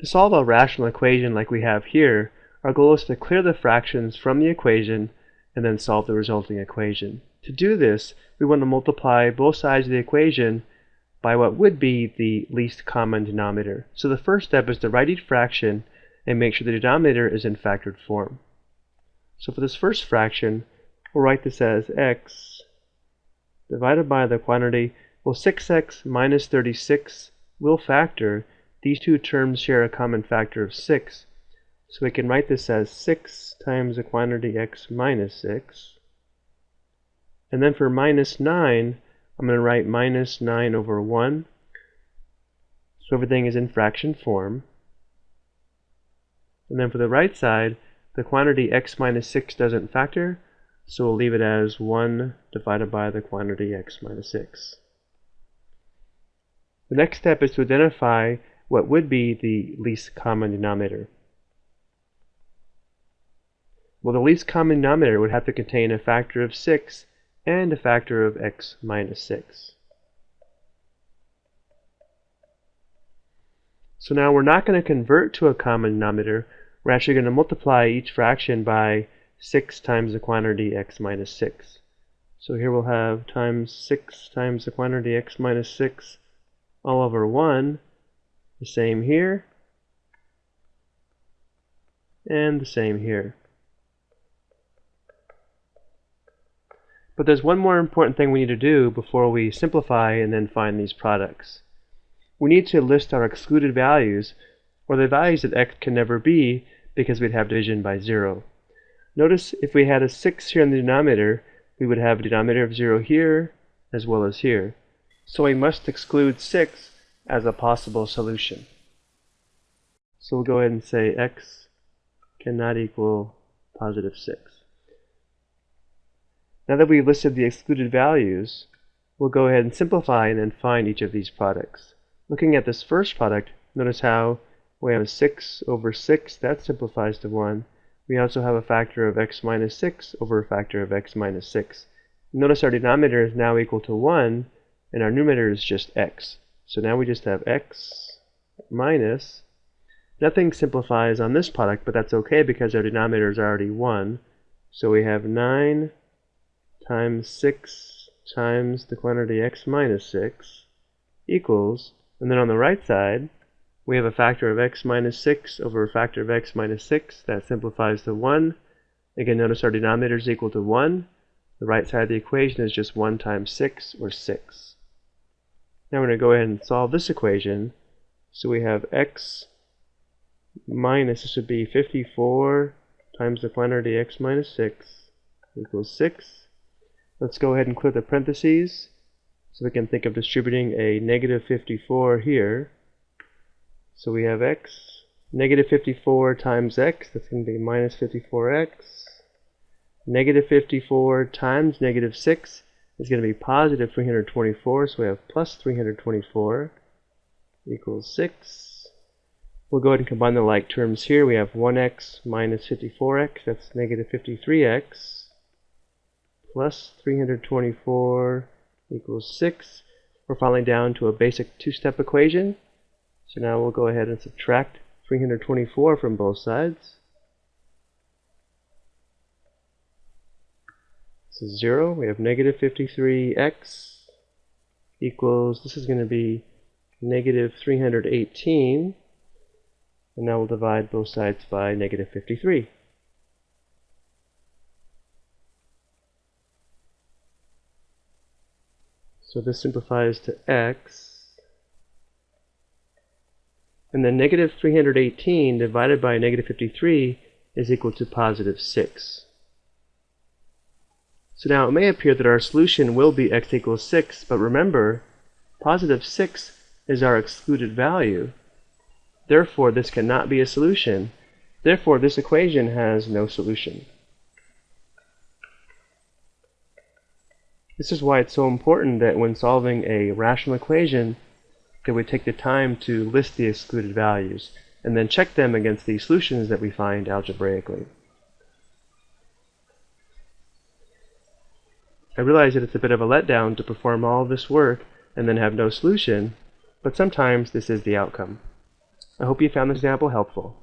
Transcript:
To solve a rational equation like we have here, our goal is to clear the fractions from the equation and then solve the resulting equation. To do this, we want to multiply both sides of the equation by what would be the least common denominator. So the first step is to write each fraction and make sure the denominator is in factored form. So for this first fraction, we'll write this as x divided by the quantity, well 6x minus 36 will factor. These two terms share a common factor of 6. So we can write this as 6 times the quantity x minus 6. And then for minus 9, I'm going to write minus 9 over 1. So everything is in fraction form. And then for the right side, the quantity x minus 6 doesn't factor, so we'll leave it as 1 divided by the quantity x minus 6. The next step is to identify what would be the least common denominator. Well, the least common denominator would have to contain a factor of 6 and a factor of x minus 6. So now we're not going to convert to a common denominator. We're actually going to multiply each fraction by 6 times the quantity x minus 6. So here we'll have times 6 times the quantity x minus 6 all over 1. The same here. And the same here. But there's one more important thing we need to do before we simplify and then find these products. We need to list our excluded values, or the values that x can never be because we'd have division by 0. Notice if we had a 6 here in the denominator, we would have a denominator of 0 here as well as here. So we must exclude 6 as a possible solution. So we'll go ahead and say x cannot equal positive 6. Now that we've listed the excluded values, we'll go ahead and simplify and then find each of these products. Looking at this first product, notice how we have a 6 over 6, that simplifies to 1. We also have a factor of x minus 6 over a factor of x minus 6. Notice our denominator is now equal to 1, and our numerator is just x. So now we just have x minus, nothing simplifies on this product, but that's okay because our denominator is already 1. So we have 9 times 6 times the quantity x minus 6 equals, and then on the right side, we have a factor of x minus 6 over a factor of x minus 6. That simplifies to 1. Again, notice our denominator is equal to 1. The right side of the equation is just 1 times 6, or 6. Now we're going to go ahead and solve this equation. So we have x minus, this would be 54 times the quantity x minus 6 equals 6. Let's go ahead and clear the parentheses so we can think of distributing a negative 54 here. So we have x, negative 54 times x, that's going to be minus 54x. Negative 54 times negative 6 is going to be positive 324, so we have plus 324 equals 6. We'll go ahead and combine the like terms here. We have 1x minus 54x, that's negative 53x plus 324 equals 6. We're finally down to a basic two-step equation. So now we'll go ahead and subtract 324 from both sides. This is 0. We have negative 53x equals, this is going to be negative 318. And now we'll divide both sides by negative 53. So this simplifies to x. And then negative 318 divided by negative 53 is equal to positive 6. So now it may appear that our solution will be x equals 6, but remember, positive 6 is our excluded value. Therefore, this cannot be a solution. Therefore, this equation has no solution. This is why it's so important that when solving a rational equation that we take the time to list the excluded values and then check them against the solutions that we find algebraically. I realize that it's a bit of a letdown to perform all this work and then have no solution, but sometimes this is the outcome. I hope you found this example helpful.